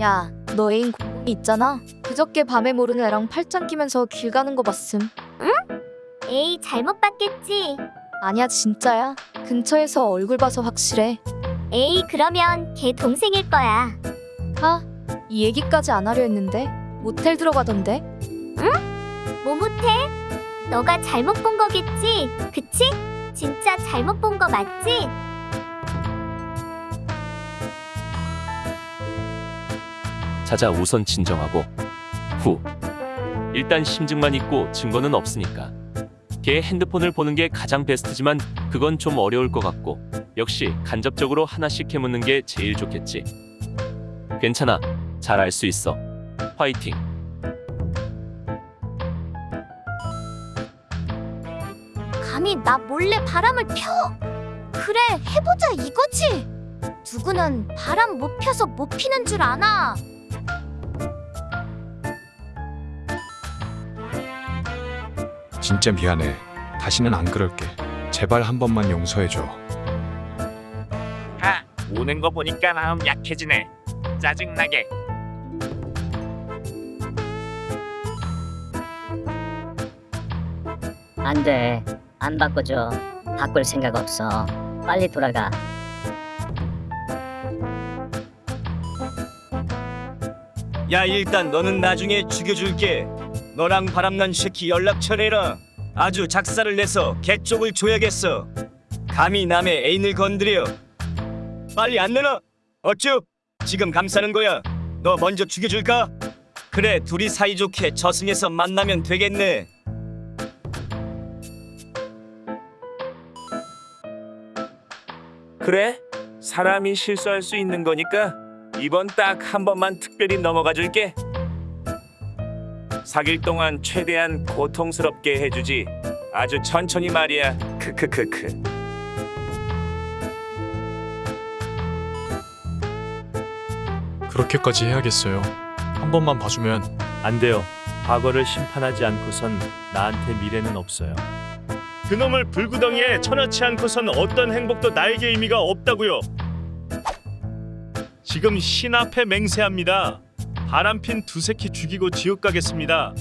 야, 너 애인 있잖아. 그저께 밤에 모르는 애랑 팔짱 끼면서 길 가는 거 봤음. 에이 잘못 봤겠지. 아니야, 진짜야. 근처에서 얼굴 봐서 확실해. 에이 그러면 걔 동생일 거야. 하, 이 얘기까지 안 하려 했는데 모텔 들어가던데. 뭐 못해? 너가 잘못 본 거겠지? 그치? 진짜 잘못 본 거 맞지? 자자 우선 진정하고 후 일단 심증만 있고 증거는 없으니까 걔 핸드폰을 보는 게 가장 베스트지만 그건 좀 어려울 것 같고 역시 간접적으로 하나씩 해묻는 게 제일 좋겠지 괜찮아 잘 알 수 있어 화이팅 감히 나 몰래 바람을 펴? 그래 해보자 이거지. 누구는 바람 못 펴서 못 피는 줄 아나? 진짜 미안해. 다시는 안 그럴게. 제발 한 번만 용서해줘. 아, 우는 거 보니까 마음 약해지네. 짜증나게. 안 돼. 안 바꿔줘. 바꿀 생각 없어. 빨리 돌아가. 야 일단 너는 나중에 죽여줄게 너랑 바람난 새끼 연락처 내라. 아주 작사를 내서 개 쪽을 줘야겠어. 감히 남의 애인을 건드려. 빨리 안 내놔. 어쭈? 지금 감싸는 거야. 너 먼저 죽여줄까? 그래 둘이 사이좋게 저승에서 만나면 되겠네. 그래? 사람이 실수할 수 있는 거니까 이번 딱 한 번만 특별히 넘어가 줄게. 사귈 동안 최대한 고통스럽게 해주지. 아주 천천히 말이야. 크크크크. 그렇게까지 해야겠어요. 한 번만 봐주면 안 돼요. 과거를 심판하지 않고선 나한테 미래는 없어요. 그놈을 불구덩이에 쳐넣지 않고선 어떤 행복도 나에게 의미가 없다고요. 지금 신 앞에 맹세합니다. 바람핀 두 새끼 죽이고 지옥 가겠습니다.